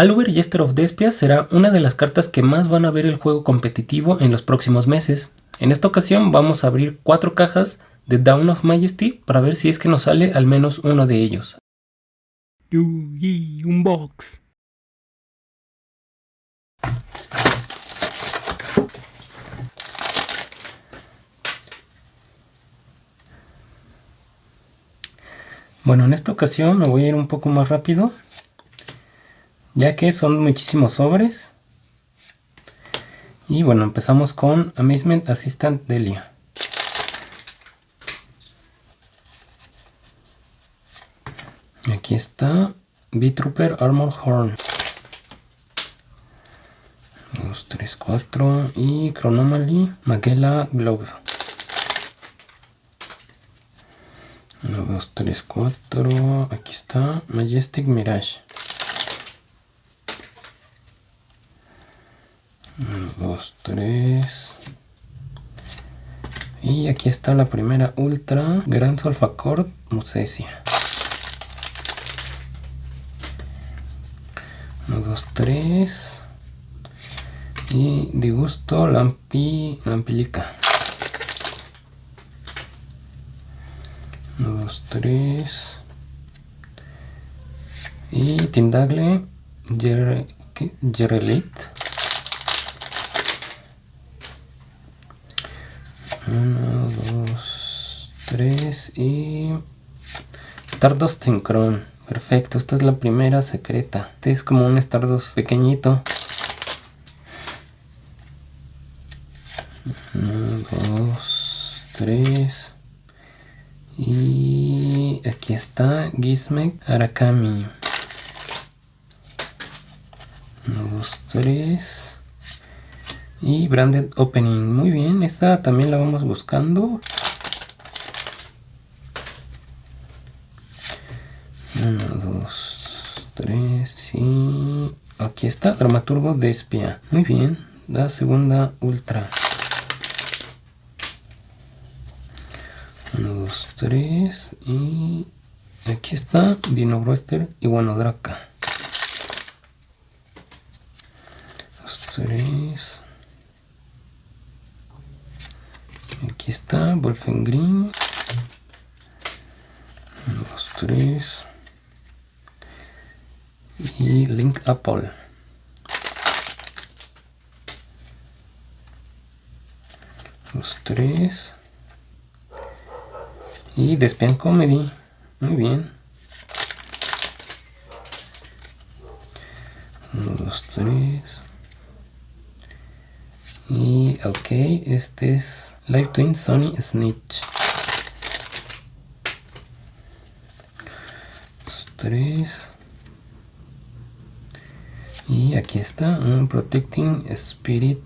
Aluber Jester of Despia será una de las cartas que más van a ver el juego competitivo en los próximos meses. En esta ocasión vamos a abrir cuatro cajas de Down of Majesty para ver si es que nos sale al menos uno de ellos. un box. Bueno, en esta ocasión me voy a ir un poco más rápido, ya que son muchísimos sobres. Y bueno, empezamos con Amazement Assistant Delia. Aquí está B-Trooper Armor Horn. 2, 3, 4 y Chronomaly Magella Glove. 1, 2, 3, 4. Aquí está Majestic Mirage. 1, 2, 3. Y aquí está la primera Ultra Grand Solfacord Musesia. 1, 2, 3. Y de gusto Lampi, Lampilica. 1, 2, 3. Y Tindagle Jerelit. 1, 2, 3 y Stardust Synchron. Perfecto, esta es la primera secreta. Este es como un Stardust pequeñito. 1, 2, 3. Y aquí está Gizmek Arakami. 1, 2, 3. Y Branded Opening. Muy bien, esta también la vamos buscando. 1, 2, 3 y... Aquí está, Dramaturgo de Espía. Muy bien, la segunda ultra. 1, 2, 3 y aquí está Dino Broster y bueno Draca. 2, 3. Aquí está Wolfengreen. 1, 2, 3. Y Link Apple. 2, 3. Y Despian Comedy. Muy bien. 1, 2, 3. Y ok, este es Live Twin Sony Snitch. 2, 3. Y aquí está un Protecting Spirit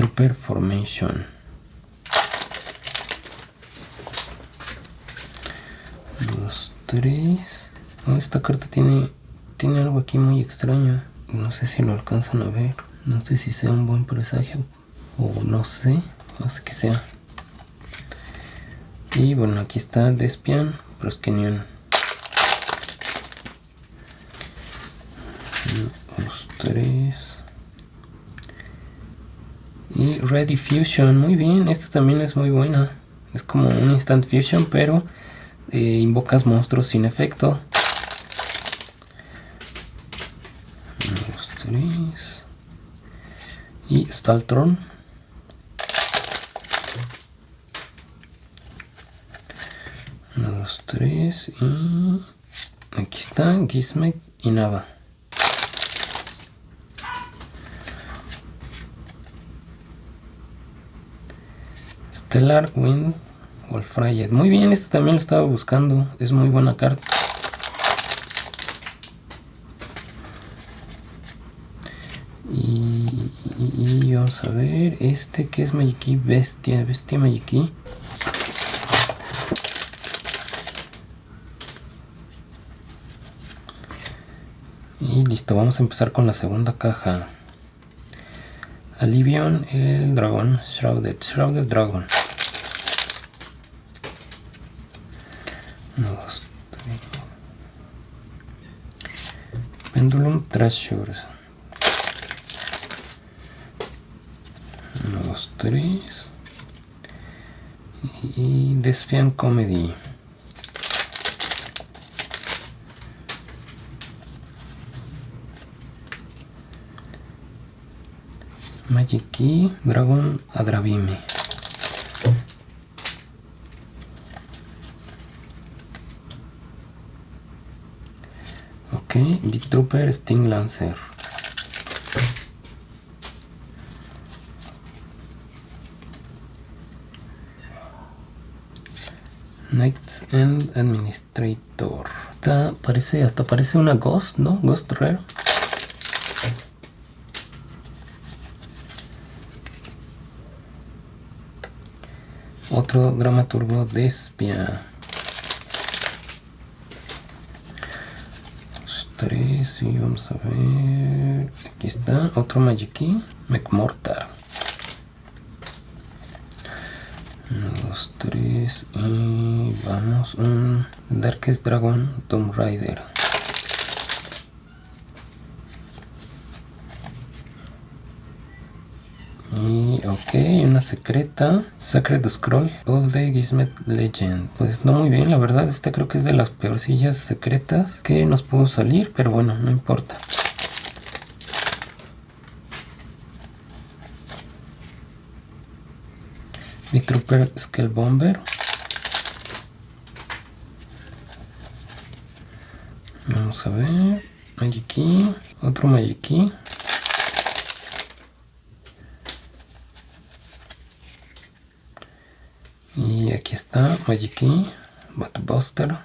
Trooper Formation. Dos, tres. esta carta tiene, tiene algo aquí muy extraño. No sé si lo alcanzan a ver. No sé si sea un buen presagio. O no sé. No sé qué sea. Y bueno, aquí está Despian Proskenion. Dos, tres. Y Ready Fusion, muy bien, esta también es muy buena. Es como un Instant Fusion, pero eh, invocas monstruos sin efecto. dos, tres. Y Staltron. Uno, dos, tres. Y aquí está Gizmek y Nava. Stellar Wind Wolfrayet. Muy bien, este también lo estaba buscando. Es muy buena carta. Y, a ver, este que es Magiki Bestia, Bestia Magiki. Y listo, vamos a empezar con la segunda caja. Alivion, el dragón, Shrouded, Shrouded Dragon. 1, 2, 3. Pendulum Treasures. 1, 2, 3. Y Despian Comedy. Magic Key, Dragon Adravime. Ok, Big Trooper Sting Lancer. Knights and Administrator. Esta parece, hasta parece una Ghost, ¿no? Ghost Rare. Otro dramaturgo despia. Tres y vamos a ver. Aquí está. Otro Magiki. McMortar. Uno, dos, tres. Y vamos. Un Darkest Dragon Tomb Raider. Y ok, una secreta. Sacred Scroll of the Gizmet Legend. Pues no muy bien, la verdad. Esta creo que es de las peorcillas secretas que nos pudo salir, pero bueno, no importa. Mi Trooper Skull Bomber. Vamos a ver. Magiki. Otro Magiki. Y aquí está Magiki, Batbuster.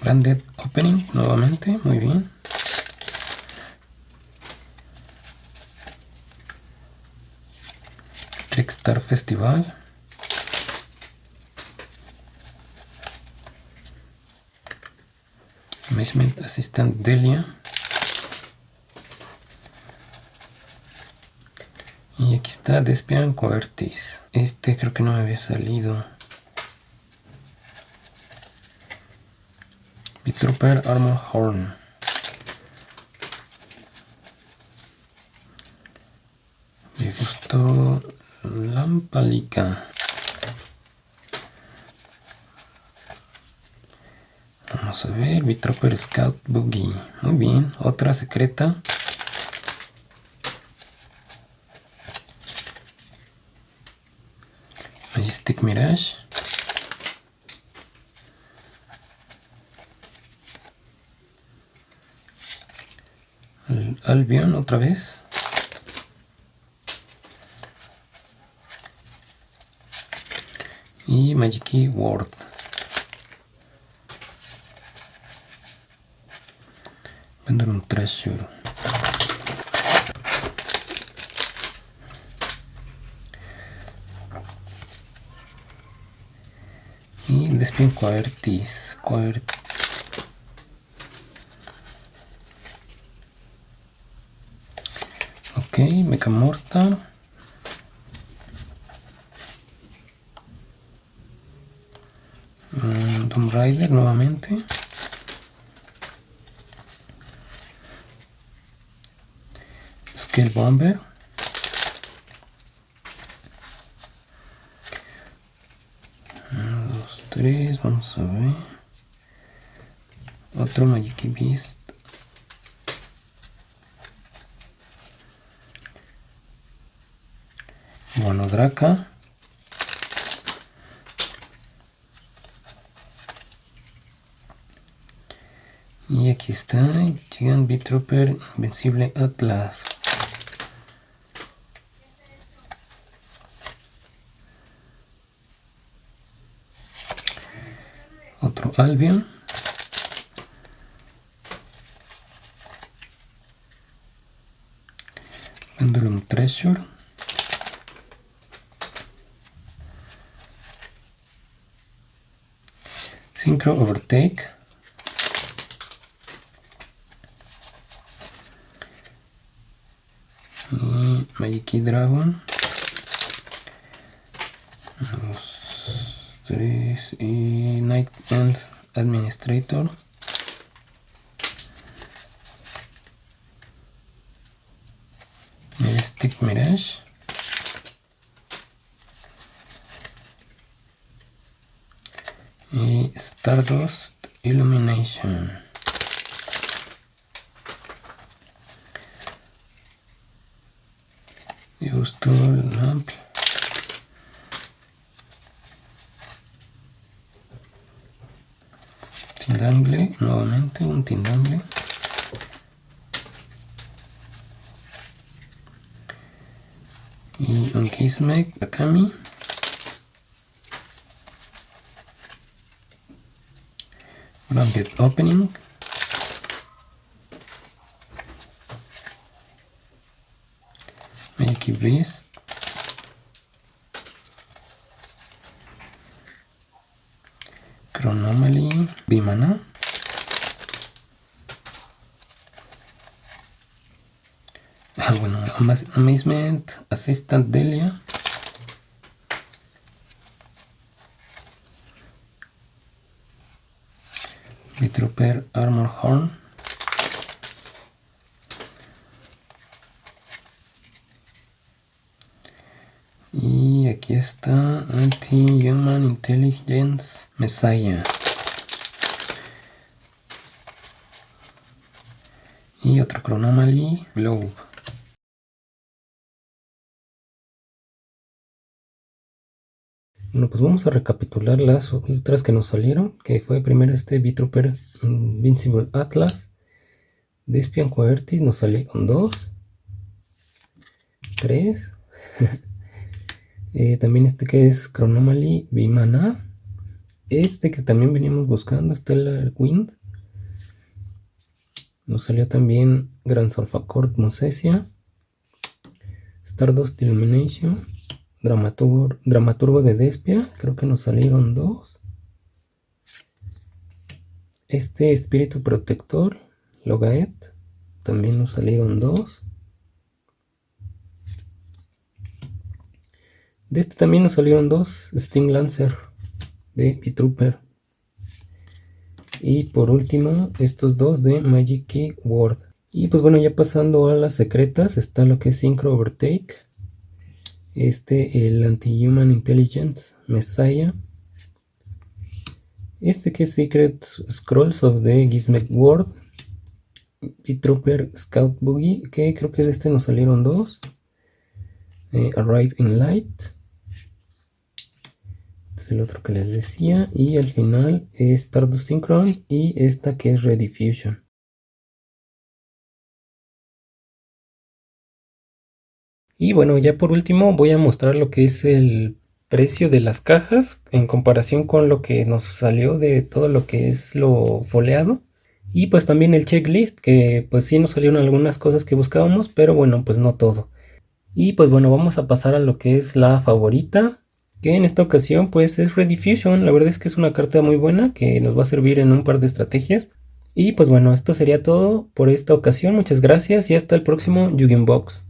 Branded Opening nuevamente, muy bien. Trickstar Festival. Amazement Assistant Delia. Y aquí está Despian Coertis. Este creo que no me había salido. Trooper Armor Horn. Me gustó Lampalica. Vamos a ver, Scout Boogie. Muy bien, otra secreta. Majestic Mirage. Albion otra vez. Y Magic World. Y Despin Quaertis. Quaertis. Ok, Mecha Mortal. Mm, Tomb Raider nuevamente. Bomber. Dos, tres, vamos a ver. Otro Magic Beast. Monodraca. Y aquí está, Gigant B-Trooper Invencible Atlas. Albion. Pendulum Treasure. Synchro Overtake. Y Magic Dragon. 3 y Night End Administrator. El Stick Mirage. Y Stardust Illumination. Use Tool Lamp Tindangle, nuevamente un tindangle. Y un Kismek, Akami. Blanket Opening. Magic Beast. Chronomaly, Bimana. Ah, bueno, Amazement, Assistant Delia. Trooper Armor Horn. Y aquí está Anti-Human Intelligence Messiah. Y otro Chronomaly Globe. Bueno, pues vamos a recapitular las otras que nos salieron, que fue primero este V-Trooper Invincible Atlas, Despian Coertis nos salieron dos, tres, eh, también este que es Chronomaly Vimana, este que también veníamos buscando, Stellar Wind, nos salió también Gran Solfacord Mosesia, Stardust Illumination, Dramaturgo, dramaturgo de Despia, creo que nos salieron dos. Este espíritu protector, Logaet, también nos salieron dos. De este también nos salieron dos, Sting Lancer de B-Trooper. Y por último, estos dos de Magic Key Word. Y pues bueno, ya pasando a las secretas, está lo que es Synchro Overtake, este el Anti-Human Intelligence Messiah, este que es Secret Scrolls of the Gizmek World, y Trooper Scout Boogie, que creo que de este nos salieron dos, Arrive in Light, este es el otro que les decía, y al final es Stardust Synchron y esta que es Rediffusion. Y bueno, ya por último voy a mostrar lo que es el precio de las cajas en comparación con lo que nos salió de todo lo que es lo foleado. Y pues también el checklist, que pues sí nos salieron algunas cosas que buscábamos, pero bueno, pues no todo. Y pues bueno, vamos a pasar a lo que es la favorita, que en esta ocasión pues es Rediffusion. La verdad es que es una carta muy buena que nos va a servir en un par de estrategias. Y pues bueno, esto sería todo por esta ocasión. Muchas gracias y hasta el próximo Box.